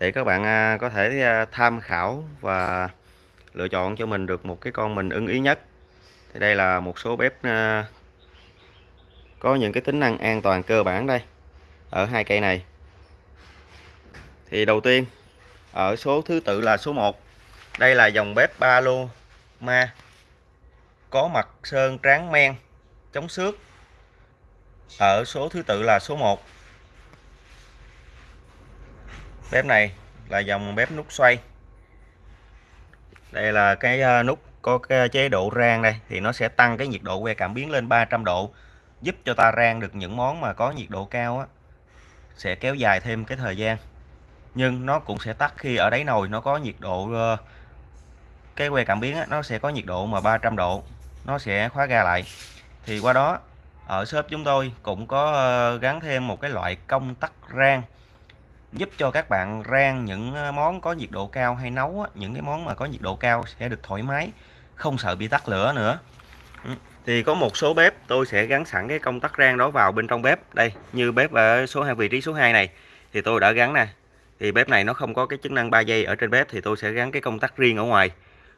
để các bạn à, có thể à, tham khảo và lựa chọn cho mình được một cái con mình ưng ý nhất. Thì đây là một số bếp à, có những cái tính năng an toàn cơ bản đây, ở hai cây này. Thì đầu tiên, ở số thứ tự là số 1 đây là dòng bếp ba lô ma, có mặt sơn tráng men, chống xước. Ở số thứ tự là số 1 bếp này là dòng bếp nút xoay. Đây là cái à, nút có cái chế độ rang đây thì nó sẽ tăng cái nhiệt độ que cảm biến lên 300 độ giúp cho ta rang được những món mà có nhiệt độ cao á sẽ kéo dài thêm cái thời gian. Nhưng nó cũng sẽ tắt khi ở đáy nồi nó có nhiệt độ ờ, cái que cảm biến á, nó sẽ có nhiệt độ mà 300 độ nó sẽ khóa ga lại. Thì qua đó ở shop chúng tôi cũng có ờ, gắn thêm một cái loại công tắc rang giúp cho các bạn rang những ờ, món có nhiệt độ cao hay nấu á, những cái món mà có nhiệt độ cao sẽ được thoải mái không sợ bị tắt lửa nữa. Ừ. Thì có một số bếp tôi sẽ gắn sẵn cái công tắc rang đó vào bên trong bếp. Đây như bếp ở số 2 vị trí số 2 này thì tôi đã gắn nè. Thì bếp này nó không có cái chức năng 3 giây ở trên bếp thì tôi sẽ gắn cái công tắc riêng ở ngoài.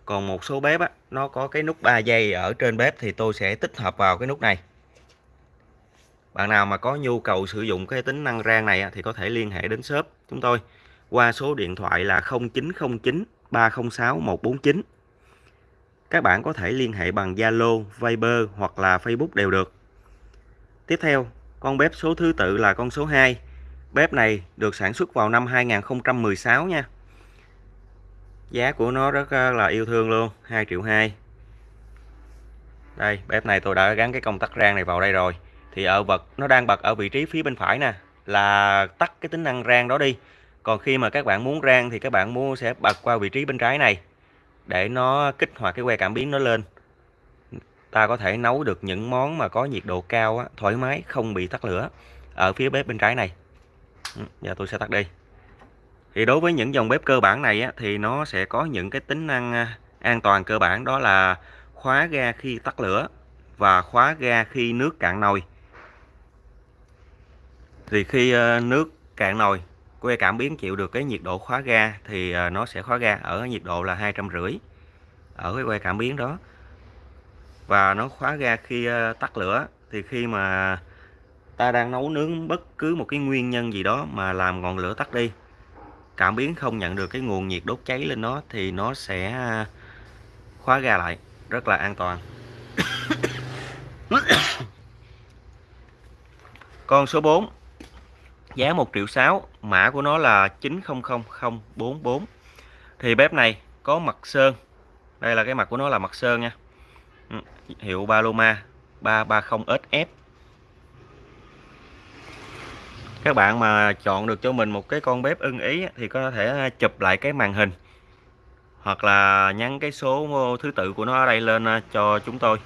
Còn một số bếp á, nó có cái nút 3 giây ở trên bếp thì tôi sẽ tích hợp vào cái nút này bạn nào mà có nhu cầu sử dụng cái tính năng rang này thì có thể liên hệ đến shop chúng tôi qua số điện thoại là 0909 306 149 các bạn có thể liên hệ bằng Zalo, Viber hoặc là Facebook đều được. Tiếp theo con bếp số thứ tự là con số 2 bếp này được sản xuất vào năm 2016 nha. Giá của nó rất ờ, là yêu thương luôn 2 triệu 2 đây bếp này tôi đã gắn cái công tắc rang này vào đây rồi thì ở vật nó đang bật ở vị trí phía bên phải nè là tắt cái tính năng rang đó đi. Còn khi mà các bạn muốn rang thì các bạn muốn sẽ bật qua vị trí bên trái này để nó kích hoạt cái que cảm biến nó lên. Ta có thể nấu được những món mà có nhiệt độ cao á, thoải mái không bị tắt lửa ở phía bếp bên trái này. Ừ, giờ tôi sẽ tắt đi. Thì đối với những dòng bếp cơ bản này á, thì nó sẽ có những cái tính năng à, an toàn cơ bản đó là khóa ga khi tắt lửa và khóa ga khi nước cạn nồi thì khi ờ, nước cạn nồi, que cảm biến chịu được cái nhiệt độ khóa ga thì ờ, nó sẽ khóa ga ở nhiệt độ là hai trăm rưỡi ở cái que cảm biến đó. Và nó khóa ga khi ờ, tắt lửa. Thì khi mà ta đang nấu nướng bất cứ một cái nguyên nhân gì đó mà làm ngọn lửa tắt đi, cảm biến không nhận được cái nguồn nhiệt đốt cháy lên nó thì nó sẽ khóa ga lại rất là an toàn. Con số 4 giá 1 triệu 6 mã của nó là 900044 thì bếp này có mặt sơn. Đây là cái mặt của nó là mặt sơn nha. Ừ, hiệu Paloma 330SF các bạn mà chọn được cho mình một cái con bếp ưng ý thì có thể à, chụp lại cái màn hình. Hoặc là nhắn cái số thứ tự của nó ở đây lên à, cho chúng tôi.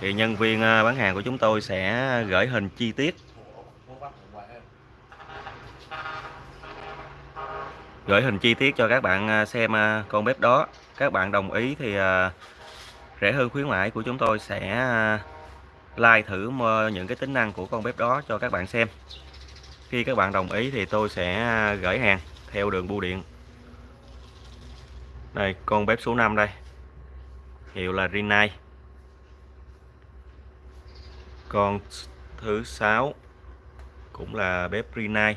Thì nhân viên à, bán hàng của chúng tôi sẽ gửi hình chi tiết. Gửi hình chi tiết cho các bạn à, xem à, con bếp đó. Các bạn đồng ý thì à, rẻ hơn, khuyến mãi của chúng tôi sẽ like thử những cái tính năng của con bếp đó cho các bạn xem. Khi các bạn đồng ý thì tôi sẽ gửi hàng theo đường bưu điện. Đây, con bếp số 5 đây. Hiệu là Rinnai. Con thứ sáu cũng là bếp Rinnai.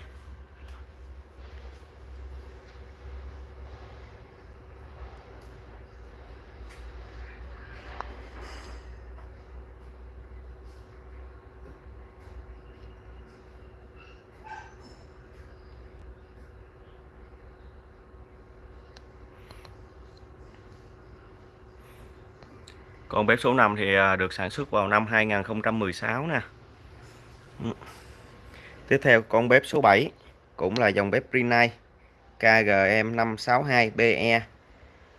Còn bếp số 5 thì à, được sản xuất vào năm 2016 nè. Ừ. Tiếp theo, con bếp số 7 cũng là dòng bếp Rinnai KGM 562BE.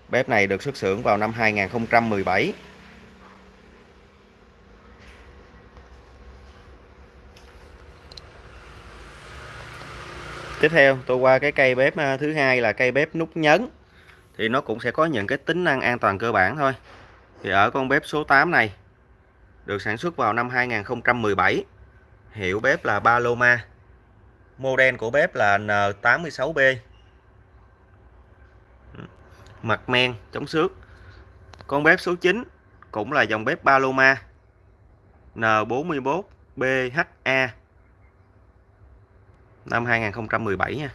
Bếp này được xuất xưởng vào năm 2017. Tiếp theo, tôi qua cái cây bếp à, thứ hai là cây bếp nút nhấn. Thì nó cũng sẽ có những cái tính năng an toàn cơ bản thôi thì ở con bếp số 8 này, được sản xuất vào năm 2017 hiệu bếp là Paloma. Model của bếp là N86B mặt men, chống xước. Con bếp số 9 cũng là dòng bếp Paloma. N41BHA năm 2017 nha.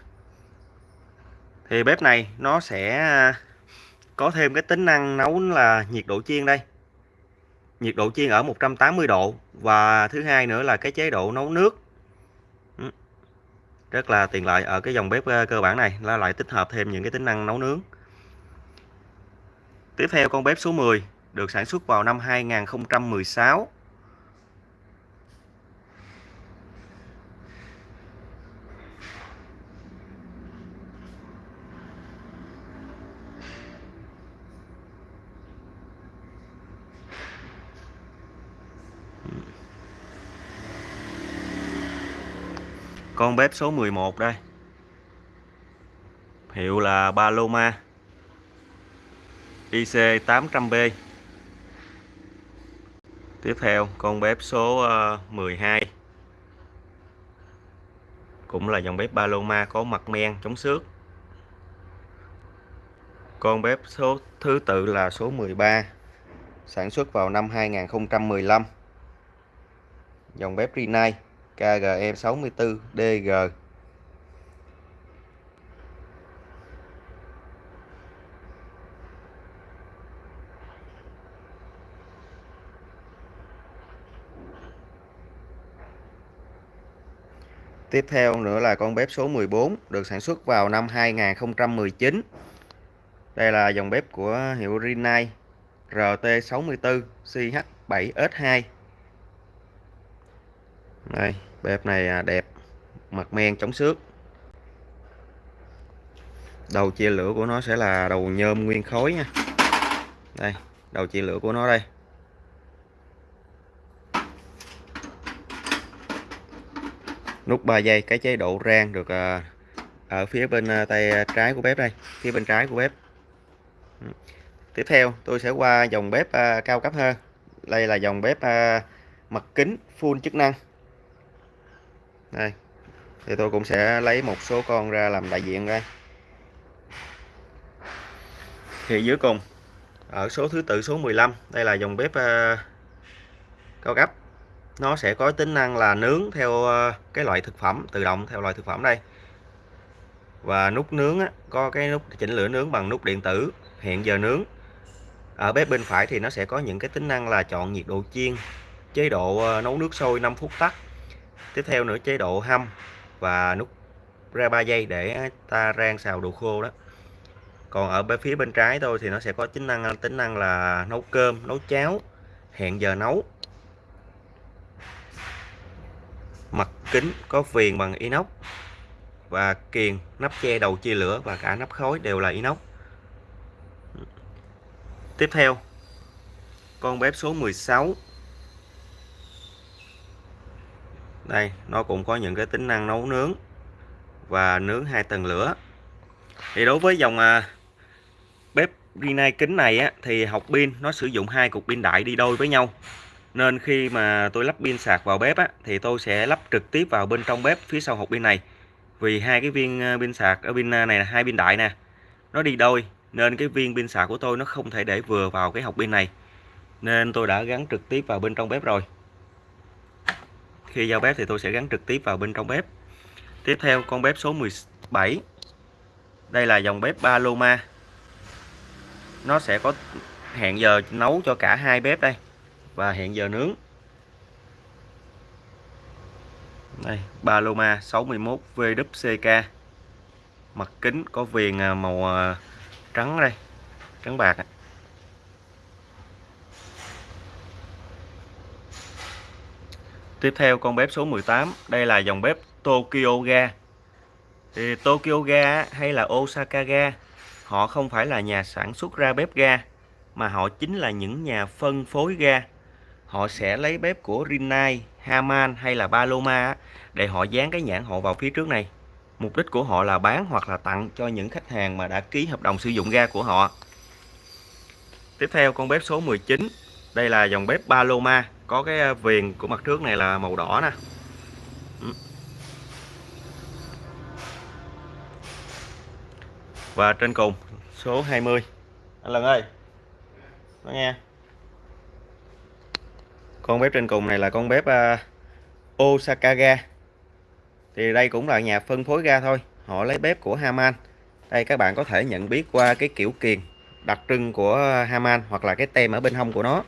Thì bếp này nó sẽ có thêm cái tính năng nấu là nhiệt độ chiên đây. Nhiệt độ chiên ở 180 độ và thứ hai nữa là cái chế độ nấu nước. Ừ. Rất là tiện lợi ở cái dòng bếp ờ, cơ bản này, là lại tích hợp thêm những cái tính năng nấu nướng. Tiếp theo con bếp số 10 được sản xuất vào năm 2016 con bếp số 11 đây. Hiệu là Paloma. IC 800B tiếp theo, con bếp số ờ, 12 cũng là dòng bếp Paloma có mặt men, chống xước. Con bếp số, thứ tự là số 13 sản xuất vào năm 2015 dòng bếp Rinnai. KGE64DG Tiếp theo nữa là con bếp số 14 được sản xuất vào năm 2019. Đây là dòng bếp của hiệu Rinnai RT64 CH7S2. Đây, bếp này à, đẹp, mặt men chống xước. Đầu chia lửa của nó sẽ là đầu nhôm nguyên khối nha. Đây, đầu chia lửa của nó đây. nút 3 giây cái chế độ rang được à, ở phía bên à, tay trái của bếp đây phía bên trái của bếp ừ. tiếp theo tôi sẽ qua dòng bếp cao cấp hơn đây là dòng bếp mặt kính full chức năng đây. Thì tôi cũng sẽ lấy một số con ra làm đại diện đây. Thì dưới cùng ở số thứ tự số 15 đây là dòng bếp ờ, cao cấp. Nó sẽ có tính năng là nướng theo ờ, cái loại thực phẩm tự động theo loại thực phẩm đây. Và nút nướng á, có cái nút chỉnh lửa nướng bằng nút điện tử hiện giờ nướng. Ở bếp bên phải thì nó sẽ có những cái tính năng là chọn nhiệt độ chiên chế độ ờ, nấu nước sôi 5 phút tắt tiếp theo nữa, chế độ hâm và nút ra 3 giây để ta rang xào đồ khô đó. Còn ở bên phía bên trái tôi thì nó sẽ có tính năng tính năng là nấu cơm, nấu cháo, hẹn giờ nấu. Mặt kính có viền bằng inox và kiềng nắp che đầu chia lửa và cả nắp khói đều là inox. Tiếp theo, con bếp số 16 đây nó cũng có những cái tính năng nấu nướng và nướng hai tầng lửa. Thì đối với dòng à, bếp Rinnai kính này á, thì học pin nó sử dụng hai cục pin đại đi đôi với nhau. Nên khi mà tôi lắp pin sạc vào bếp á, thì tôi sẽ lắp trực tiếp vào bên trong bếp phía sau hộp pin này. Vì hai cái viên à, pin sạc ở pin à, này là hai pin đại nè nó đi đôi. Nên cái viên pin sạc của tôi nó không thể để vừa vào cái hộp pin này. Nên tôi đã gắn trực tiếp vào bên trong bếp rồi khi giao bếp thì tôi sẽ gắn trực tiếp vào bên trong bếp. Tiếp theo, con bếp số 17 đây là dòng bếp Paloma. Nó sẽ có hẹn giờ nấu cho cả hai bếp đây. Và hẹn giờ nướng. Đây, Paloma 61 VWCK mặt kính có viền à, màu à, trắng đây, trắng bạc tiếp theo con bếp số 18 đây là dòng bếp Tokyo Ga thì Tokyo Ga hay là Osaka Ga họ không phải là nhà sản xuất ra bếp ga mà họ chính là những nhà phân phối ga họ sẽ lấy bếp của Rinnai, Haman hay là Paloma để họ dán cái nhãn họ vào phía trước này. Mục đích của họ là bán hoặc là tặng cho những khách hàng mà đã ký hợp đồng sử dụng ga của họ. Tiếp theo con bếp số 19. Đây là dòng bếp Paloma, có cái ờ, viền của mặt trước này là màu đỏ nè. Ừ. Và trên cùng số 20 anh Lần ơi nó nghe. Con bếp trên cùng này là con bếp ờ, uh, Osaka ga thì đây cũng là nhà phân phối ga thôi. Họ lấy bếp của Haman. Đây các bạn có thể nhận biết qua cái kiểu kiền đặc trưng của Haman hoặc là cái tem ở bên hông của nó.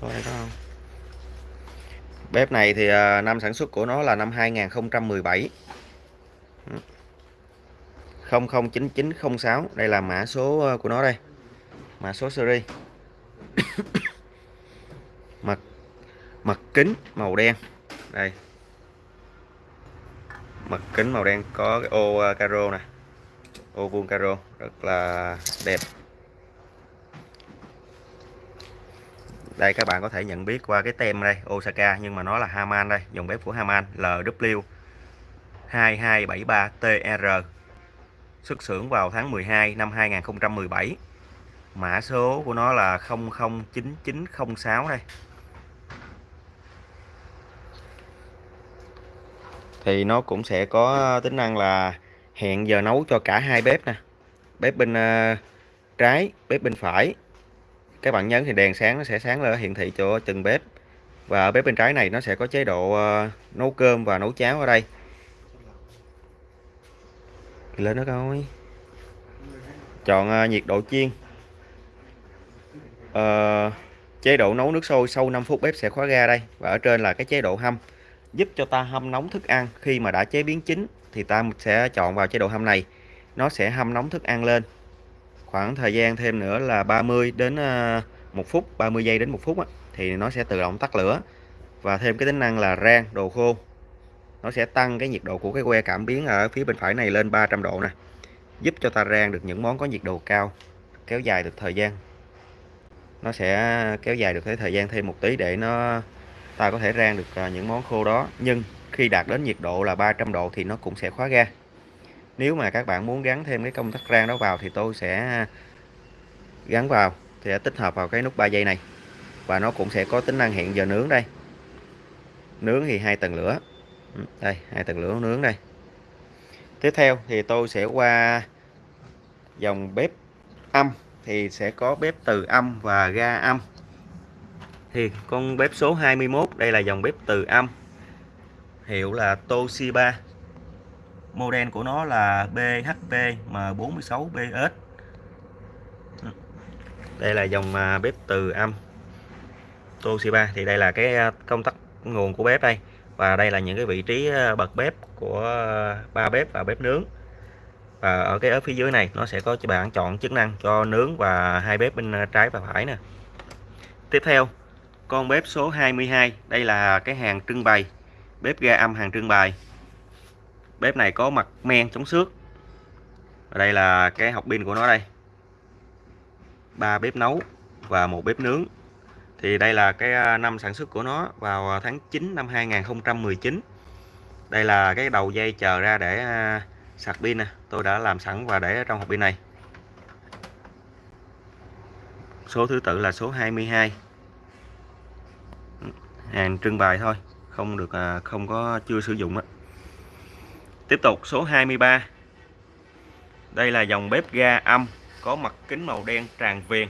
Coi đây có không? Bếp này thì à, năm sản xuất của nó là năm 2017 009906 đây là mã số à, của nó đây. Mã số series. Mặt mặt kính màu đen. Đây. Mặt kính màu đen có cái ô à, caro nè. Ô vuông caro. Rất là đẹp. Đây, các bạn có thể nhận biết qua cái tem đây, Osaka, nhưng mà nó là Haman đây, dòng bếp của Haman LW 2273 TR xuất xưởng vào tháng 12 năm 2017 mã số của nó là 009906 đây. Thì nó cũng sẽ có tính năng là hẹn giờ nấu cho cả hai bếp nè. Bếp bên ờ, trái, bếp bên phải các bạn nhấn thì đèn sáng nó sẽ sáng lên hiển thị cho từng bếp. Và ở bếp bên trái này nó sẽ có chế độ uh, nấu cơm và nấu cháo ở đây. Lên nó coi. Chọn uh, nhiệt độ chiên. Uh, chế độ nấu nước sôi sau 5 phút bếp sẽ khóa ga đây. Và ở trên là cái chế độ hâm. Giúp cho ta hâm nóng thức ăn. Khi mà đã chế biến chín thì ta sẽ chọn vào chế độ hâm này. Nó sẽ hâm nóng thức ăn lên khoảng thời gian thêm nữa là 30 đến ờ, 1 phút 30 giây đến 1 phút á, thì nó sẽ tự động tắt lửa. Và thêm cái tính năng là rang đồ khô. Nó sẽ tăng cái nhiệt độ của cái que cảm biến ở phía bên phải này lên 300 độ nè giúp cho ta rang được những món có nhiệt độ cao kéo dài được thời gian. Nó sẽ kéo dài được cái thời gian thêm một tí để nó ta có thể rang được ờ, những món khô đó. Nhưng khi đạt đến nhiệt độ là 300 độ thì nó cũng sẽ khóa ga nếu mà các bạn muốn gắn thêm cái công tắc rang đó vào thì tôi sẽ à, gắn vào, sẽ tích hợp vào cái nút 3 giây này. Và nó cũng sẽ có tính năng hẹn giờ nướng đây. Nướng thì hai tầng lửa. Ừ, đây, hai tầng lửa nướng đây. Tiếp theo thì tôi sẽ qua dòng bếp âm, thì sẽ có bếp từ âm và ga âm. Thì con bếp số 21 đây là dòng bếp từ âm. Hiệu là Toshiba model của nó là BHP M46BS đây là dòng à, bếp từ âm Toshiba. Thì đây là cái à, công tắc nguồn của bếp đây. Và đây là những cái vị trí à, bật bếp của ba bếp và bếp nướng. Và ở cái ở phía dưới này, nó sẽ có cho bạn chọn chức năng cho nướng và hai bếp bên trái và phải nè. Tiếp theo, con bếp số 22 đây là cái hàng trưng bày, bếp ga âm hàng trưng bày bếp này có mặt men chống xước. Và đây là cái học pin của nó đây. Ba bếp nấu và một bếp nướng. Thì đây là cái à, năm sản xuất của nó vào à, tháng 9 năm 2019 đây là cái đầu dây chờ ra để à, sạc pin nè. Tôi đã làm sẵn và để trong hộp pin này. Số thứ tự là số 22 hàng trưng bày thôi, không được không có, chưa sử dụng á. Tiếp tục, số 23 Đây là dòng bếp ga âm, Có mặt kính màu đen tràn viền.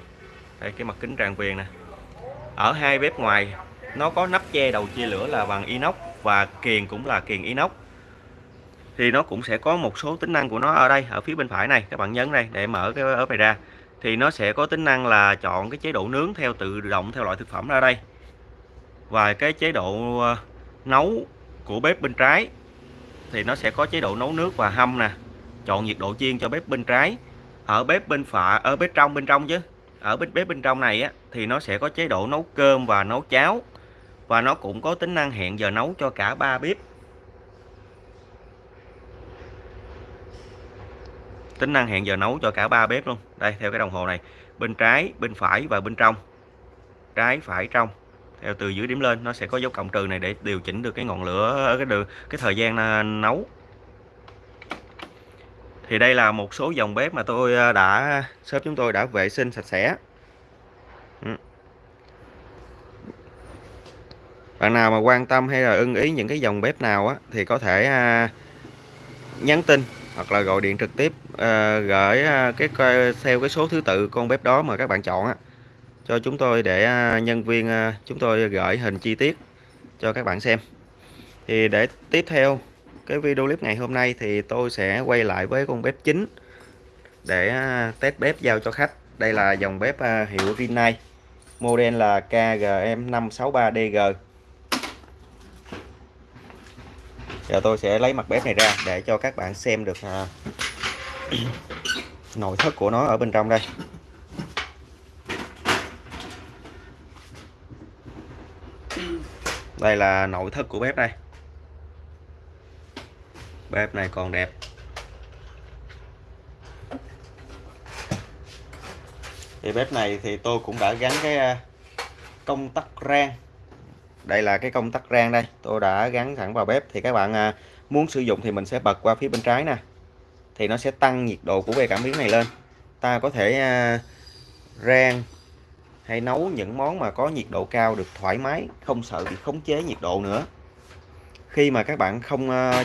Đây, cái mặt kính tràn viền nè. Ở hai bếp ngoài, Nó có nắp che đầu chia lửa là bằng inox Và kiền cũng là kiền inox. Thì nó cũng sẽ có một số tính năng của nó ở đây, Ở phía bên phải này, Các bạn nhấn đây để mở cái ớp này ra. Thì nó sẽ có tính năng là chọn cái chế độ nướng Theo tự động theo loại thực phẩm ra đây. Và cái chế độ ờ, nấu của bếp bên trái thì nó sẽ có chế độ nấu nước và hâm nè. Chọn nhiệt độ chiên cho bếp bên trái. Ở bếp bên phải ở bếp trong, bên trong chứ. Ở bếp bếp bên trong này á, thì nó sẽ có chế độ nấu cơm và nấu cháo. Và nó cũng có tính năng hẹn giờ nấu cho cả ba bếp. Tính năng hẹn giờ nấu cho cả ba bếp luôn. Đây, theo cái đồng hồ này. Bên trái, bên phải và bên trong. Trái, phải, trong theo từ dưới điểm lên, nó sẽ có dấu cộng trừ này để điều chỉnh được cái ngọn lửa ở cái đường, cái thời gian ờ, nấu. Thì đây là một số dòng bếp mà tôi ờ, đã shop chúng tôi đã vệ sinh sạch sẽ. Ừ. Bạn nào mà quan tâm hay là ưng ý những cái dòng bếp nào á, thì có thể nhắn tin hoặc là gọi điện trực tiếp gửi cái theo cái số thứ tự con bếp đó mà các bạn chọn á cho chúng tôi để à, nhân viên à, chúng tôi gửi hình chi tiết cho các bạn xem. Thì để tiếp theo cái video clip ngày hôm nay thì tôi sẽ quay lại với con bếp chính để à, test bếp giao cho khách. Đây là dòng bếp hiệu Rinnai model là KGM563DG giờ tôi sẽ lấy mặt bếp này ra để cho các bạn xem được nội thất của nó ở bên trong đây. Đây là nội thất của bếp đây. Bếp này còn đẹp. Thì bếp này thì tôi cũng đã gắn cái à, công tắc rang. Đây là cái công tắc rang đây. Tôi đã gắn thẳng vào bếp. Thì các bạn à, muốn sử dụng thì mình sẽ bật qua phía bên trái nè. Thì nó sẽ tăng nhiệt độ của bề cảm biến này lên. Ta có thể à, rang hay nấu những món mà có nhiệt độ cao được thoải mái, không sợ bị khống chế nhiệt độ nữa. Khi mà các bạn không ờ,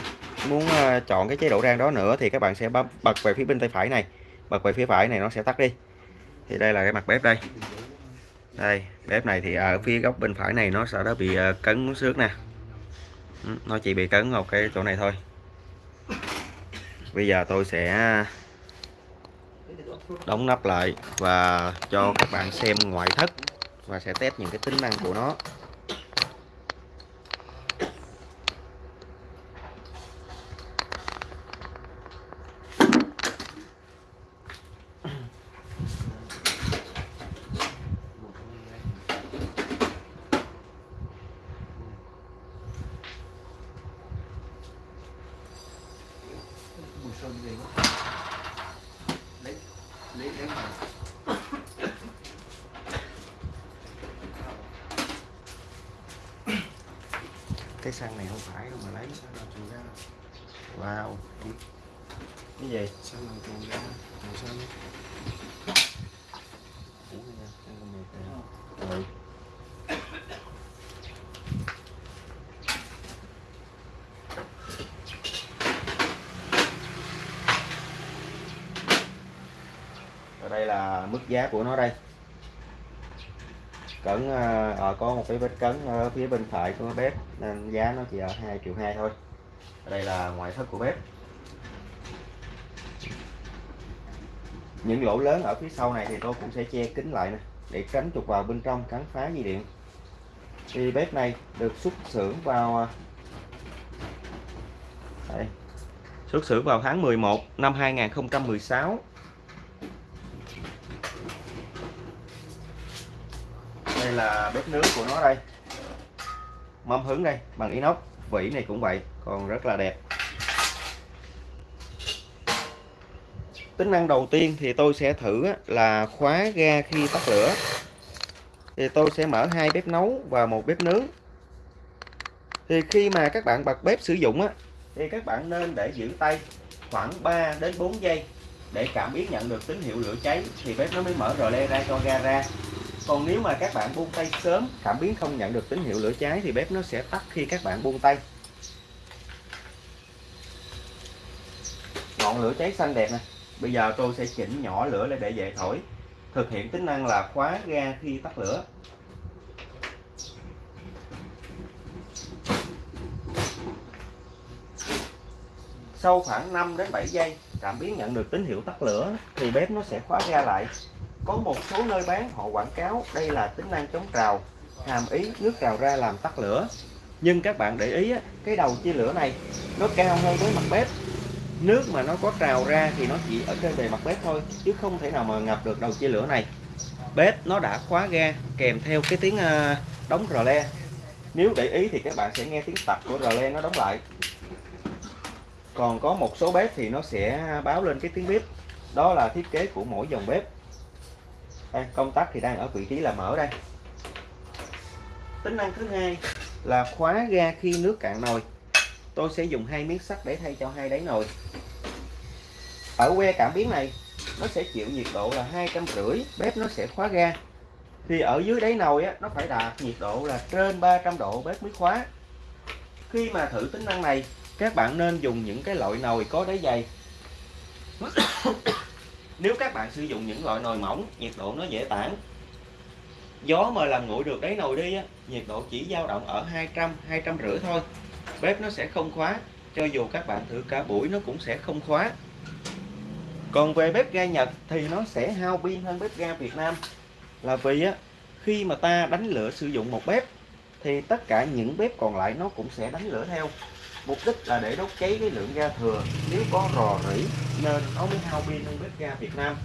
muốn ờ, chọn cái chế độ rang đó nữa thì các bạn sẽ bấm, bật về phía bên tay phải này. Bật về phía phải này nó sẽ tắt đi. Thì đây là cái mặt bếp đây. Đây, bếp này thì ở phía góc bên phải này nó sẽ đã bị ờ, cấn xước nè. Ừ, nó chỉ bị cấn một cái chỗ này thôi. Bây giờ tôi sẽ đóng nắp lại và cho các bạn xem ngoại thất và sẽ test những cái tính năng của nó sơn gì quá lấy lấy lấy mà xăng này không phải đâu mà lấy. Sao làm chuồng ra. Wow. Cái gì? Sao làm chuồng ra. Màu xanh kìa. Ừ. Và đây là mức giá của nó đây cẩn à, có một cái vết cấn ở phía bên phải của bếp nên giá nó chỉ ở 2 triệu 2 thôi. Đây là ngoại thất của bếp. Những lỗ lớn ở phía sau này thì tôi cũng sẽ che kín lại nè để tránh trục vào bên trong cắn phá dây điện. Thì bếp này được xuất xưởng vào ờ, đây, xuất xưởng vào tháng 11 năm 2016 là bếp nướng của nó đây. Mâm hứng đây, bằng inox, vỉ này cũng vậy, còn rất là đẹp. Tính năng đầu tiên thì tôi sẽ thử là khóa ga khi tắt lửa. Thì tôi sẽ mở hai bếp nấu và một bếp nướng. Thì khi mà các bạn bật bếp sử dụng á, thì các bạn nên để giữ tay khoảng 3 đến 4 giây để cảm biến nhận được tín hiệu lửa cháy, thì bếp nó mới mở rờ le ra cho ga ra còn nếu mà các bạn buông tay sớm, cảm biến không nhận được tín hiệu lửa cháy thì bếp nó sẽ tắt khi các bạn buông tay. Ngọn lửa cháy xanh đẹp nè. Bây giờ tôi sẽ chỉnh nhỏ lửa lên để dễ thổi. Thực hiện tính năng là khóa ga khi tắt lửa. Sau khoảng 5 đến 7 giây, cảm biến nhận được tín hiệu tắt lửa thì bếp nó sẽ khóa ga lại có một số nơi bán, họ quảng cáo đây là tính năng chống trào, hàm ý nước trào ra làm tắt lửa. Nhưng các bạn để ý cái đầu chia lửa này, nó cao hơn với mặt bếp. Nước mà nó có trào ra thì nó chỉ ở trên bề mặt bếp thôi, chứ không thể nào mà ngập được đầu chia lửa này. Bếp nó đã khóa ga, kèm theo cái tiếng ờ, đóng rò le. Nếu để ý thì các bạn sẽ nghe tiếng tập của rò le nó đóng lại. Còn có một số bếp thì nó sẽ báo lên cái tiếng bếp. Đó là thiết kế của mỗi dòng bếp đây, công tắc thì đang ở vị trí là mở đây. Tính năng thứ hai. Là khóa ga khi nước cạn nồi. Tôi sẽ dùng hai miếng sắt để thay cho hai đáy nồi. Ở que cảm biến này nó sẽ chịu nhiệt độ là hai trăm rưỡi bếp nó sẽ khóa ga. Thì ở dưới đáy nồi á nó phải đạt nhiệt độ là trên 300 độ bếp mới khóa. Khi mà thử tính năng này các bạn nên dùng những cái loại nồi có đáy dày nếu các bạn sử dụng những loại nồi mỏng, nhiệt độ nó dễ tản. Gió mà làm nguội được đáy nồi đi á, nhiệt độ chỉ dao động ở 200 250 thôi. Bếp nó sẽ không khóa, cho dù các bạn thử cả buổi nó cũng sẽ không khóa. Còn về bếp ga Nhật thì nó sẽ hao pin hơn bếp ga Việt Nam. Là vì á, khi mà ta đánh lửa sử dụng một bếp, thì tất cả những bếp còn lại nó cũng sẽ đánh lửa theo mục đích là để đốt cháy cái lượng ga thừa nếu có rò rỉ nên nó mới hao pin hơn bếp ga Việt Nam.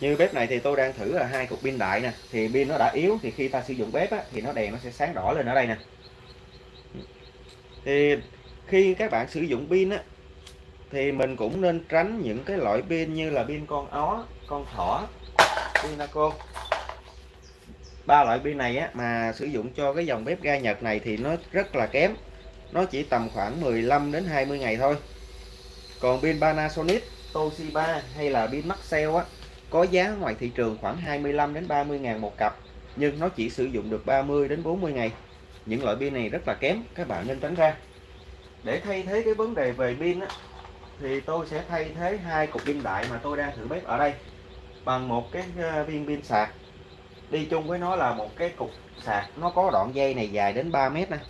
Như bếp này thì tôi đang thử là hai cục pin đại nè. Thì pin nó đã yếu thì khi ta sử dụng bếp á, thì nó đèn nó sẽ sáng đỏ lên ở đây nè. Thì khi các bạn sử dụng pin á thì mình cũng nên tránh những cái loại pin như là pin con ó con thỏ pinaco ba loại pin này á, mà sử dụng cho cái dòng bếp ga Nhật này thì nó rất là kém. Nó chỉ tầm khoảng 15 đến 20 ngày thôi. Còn pin Panasonic Toshiba hay là pin Maxell á có giá ngoài thị trường khoảng 25 đến 30 ngàn một cặp nhưng nó chỉ sử dụng được 30 đến 40 ngày. Những loại pin này rất là kém các bạn nên tránh ra. Để thay thế cái vấn đề về pin á, thì tôi sẽ thay thế hai cục pin đại mà tôi đang thử bếp ở đây bằng một cái ờ, viên pin sạc. Đi chung với nó là một cái cục sạc, nó có đoạn dây này dài đến 3 mét này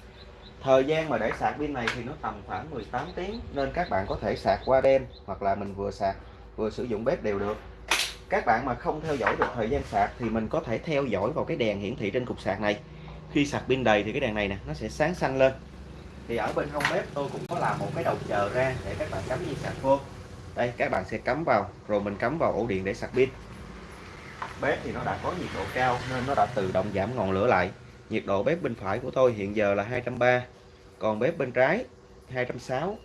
thời gian mà để sạc pin này thì nó tầm khoảng 18 tiếng, nên các bạn có thể sạc qua đêm hoặc là mình vừa sạc, vừa sử dụng bếp đều được. Các bạn mà không theo dõi được thời gian sạc thì mình có thể theo dõi vào cái đèn hiển thị trên cục sạc này. Khi sạc pin đầy thì cái đèn này nè, nó sẽ sáng xanh lên thì ở bên hông bếp tôi cũng có làm một cái đầu chờ ra để các bạn cắm dây sạc vô. Đây các bạn sẽ cắm vào rồi mình cắm vào ổ điện để sạc pin. Bếp thì nó đã có nhiệt độ cao nên nó đã tự động giảm ngọn lửa lại. Nhiệt độ bếp bên phải của tôi hiện giờ là 230 còn bếp bên trái 260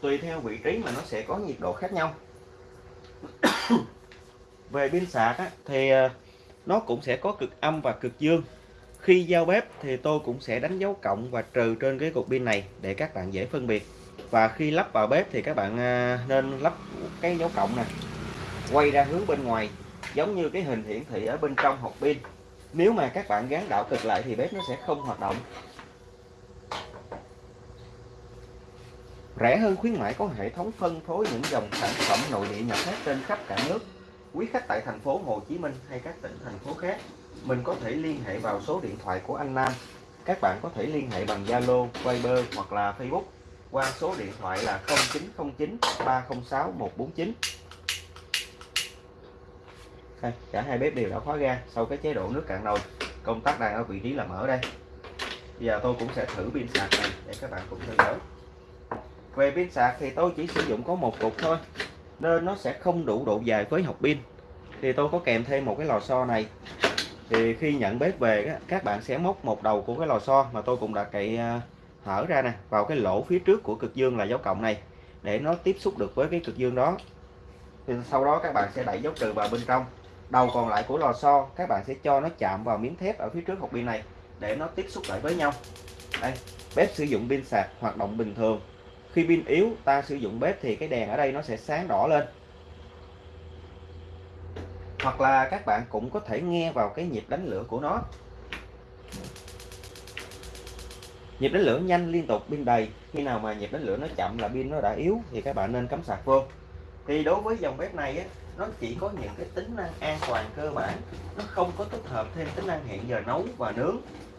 tùy theo vị trí mà nó sẽ có nhiệt độ khác nhau. Về pin sạc á, thì ờ, nó cũng sẽ có cực âm và cực dương khi giao bếp thì tôi cũng sẽ đánh dấu cộng và trừ trên cái cục pin này để các bạn dễ phân biệt. Và khi lắp vào bếp thì các bạn à, nên lắp cái dấu cộng này quay ra hướng bên ngoài, giống như cái hình hiển thị ở bên trong hộp pin. Nếu mà các bạn gắn đảo cực lại thì bếp nó sẽ không hoạt động. Rẻ hơn khuyến mãi có hệ thống phân phối những dòng sản phẩm nội địa nhập hết trên khắp cả nước. Quý khách tại thành phố Hồ Chí Minh hay các tỉnh thành phố khác mình có thể liên hệ vào số điện thoại của anh Nam. Các bạn có thể liên hệ bằng Zalo, Viber hoặc là Facebook qua số điện thoại là 0909 306 149 đây, cả hai bếp đều đã khóa ga sau cái chế độ nước cạn nồi. Công tắc đang ở vị trí là mở đây. Bây giờ tôi cũng sẽ thử pin sạc này để các bạn cùng theo dõi. Về pin sạc thì tôi chỉ sử dụng có một cục thôi nên nó sẽ không đủ độ dài với học pin. Thì tôi có kèm thêm một cái lò xo này thì khi nhận bếp về các bạn sẽ móc một đầu của cái lò xo mà tôi cũng đã cậy à, hở ra nè, vào cái lỗ phía trước của cực dương là dấu cộng này, để nó tiếp xúc được với cái cực dương đó. Thì sau đó các bạn sẽ đẩy dấu trừ vào bên trong. Đầu còn lại của lò xo, các bạn sẽ cho nó chạm vào miếng thép ở phía trước hộp pin này, để nó tiếp xúc lại với nhau. Đây, bếp sử dụng pin sạc hoạt động bình thường. Khi pin yếu, ta sử dụng bếp thì cái đèn ở đây nó sẽ sáng đỏ lên hoặc là các bạn cũng có thể nghe vào cái nhịp đánh lửa của nó. Nhịp đánh lửa nhanh liên tục pin đầy. Khi nào mà nhịp đánh lửa nó chậm là pin nó đã yếu thì các bạn nên cắm sạc vô. Thì đối với dòng bếp này á, nó chỉ có những cái tính năng an toàn cơ bản. Nó không có tích hợp thêm tính năng hẹn giờ nấu và nướng.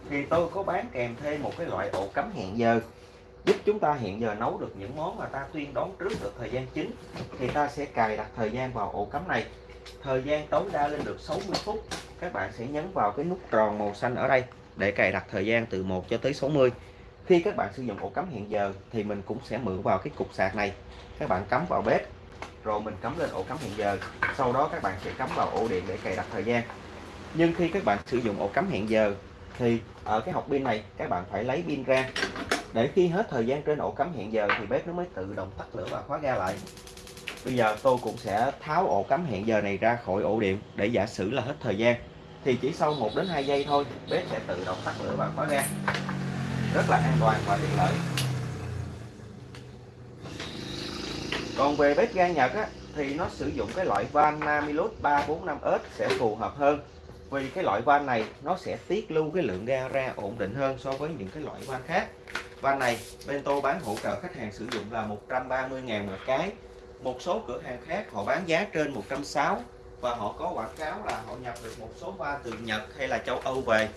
Thì tôi có bán kèm thêm một cái loại ổ cắm hẹn giờ giúp chúng ta hẹn giờ nấu được những món mà ta tuyên đoán trước được thời gian chính. Thì ta sẽ cài đặt thời gian vào ổ cắm này thời gian tối đa lên được 60 phút, các bạn sẽ nhấn vào cái nút tròn màu xanh ở đây để cài đặt thời gian từ 1 cho tới 60 khi các bạn sử dụng ổ cắm hiện giờ thì mình cũng sẽ mượn vào cái cục sạc này. Các bạn cắm vào bếp, rồi mình cắm lên ổ cắm hiện giờ. Sau đó các bạn sẽ cắm vào ổ điện để cài đặt thời gian. Nhưng khi các bạn sử dụng ổ cắm hẹn giờ thì ở cái hộp pin này, các bạn phải lấy pin ra. Để khi hết thời gian trên ổ cắm hẹn giờ thì bếp nó mới tự động tắt lửa và khóa ga lại bây giờ tôi cũng sẽ tháo ổ cắm hẹn giờ này ra khỏi ổ điện để giả sử là hết thời gian. Thì chỉ sau 1 đến 2 giây thôi bếp sẽ tự động tắt lửa và khóa ga. Rất là an toàn và tiện lợi. Còn về bếp ga Nhật á, thì nó sử dụng cái loại van Namilus 345S sẽ phù hợp hơn. Vì cái loại van này nó sẽ tiết lưu cái lượng ga ra ổn định hơn so với những cái loại van khác. Van này bên tôi bán hỗ trợ khách hàng sử dụng là 130.000 một cái một số cửa hàng khác họ bán giá trên 160 và họ có quảng cáo là họ nhập được một số van từ Nhật hay là châu Âu về.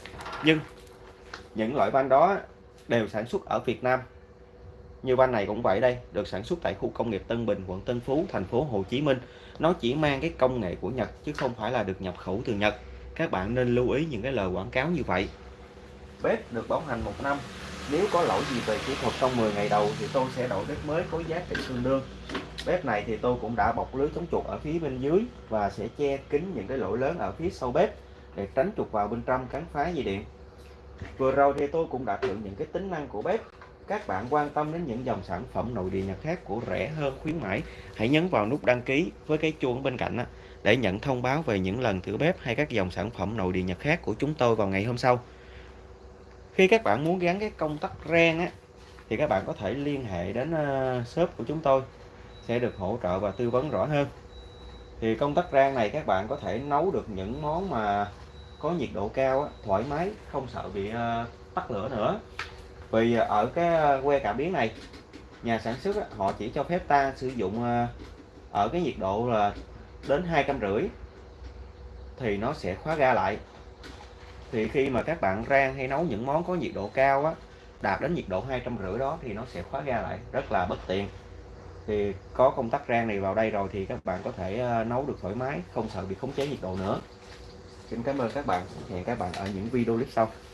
Nhưng những loại van đó đều sản xuất ở Việt Nam. Như van này cũng vậy đây, được sản xuất tại khu công nghiệp Tân Bình, quận Tân Phú, thành phố Hồ Chí Minh. Nó chỉ mang cái công nghệ của Nhật chứ không phải là được nhập khẩu từ Nhật. Các bạn nên lưu ý những cái lời quảng cáo như vậy. Bếp được bảo hành một năm. Nếu có lỗi gì về kỹ thuật trong 10 ngày đầu thì tôi sẽ đổi bếp mới có giá trị tương đương bếp này thì tôi cũng đã bọc lưới chống chuột ở phía bên dưới và sẽ che kín những cái lỗ lớn ở phía sau bếp để tránh chuột vào bên trong cắn phá dây điện. Vừa rồi thì tôi cũng đã thử những cái tính năng của bếp. Các bạn quan tâm đến những dòng sản phẩm nội địa Nhật khác của rẻ hơn khuyến mãi hãy nhấn vào nút đăng ký với cái chuông bên cạnh để nhận thông báo về những lần thử bếp hay các dòng sản phẩm nội địa Nhật khác của chúng tôi vào ngày hôm sau. Khi các bạn muốn gắn cái công tắc rang á, thì các bạn có thể liên hệ đến ờ, shop của chúng tôi sẽ được hỗ trợ và tư vấn rõ hơn. Thì công tắc rang này các bạn có thể nấu được những món mà có nhiệt độ cao á, thoải mái không sợ bị ờ, tắt lửa nữa. Vì ở cái ờ, que cảm biến này nhà sản xuất á, họ chỉ cho phép ta sử dụng ờ, ở cái nhiệt độ là đến hai trăm rưỡi thì nó sẽ khóa ga lại. Thì khi mà các bạn rang hay nấu những món có nhiệt độ cao á đạt đến nhiệt độ hai trăm rưỡi đó thì nó sẽ khóa ga lại rất là bất tiện thì có công tắc rang này vào đây rồi thì các bạn có thể ờ, nấu được thoải mái, không sợ bị khống chế nhiệt độ nữa. Xin cảm ơn các bạn, hẹn các bạn ở những video clip sau.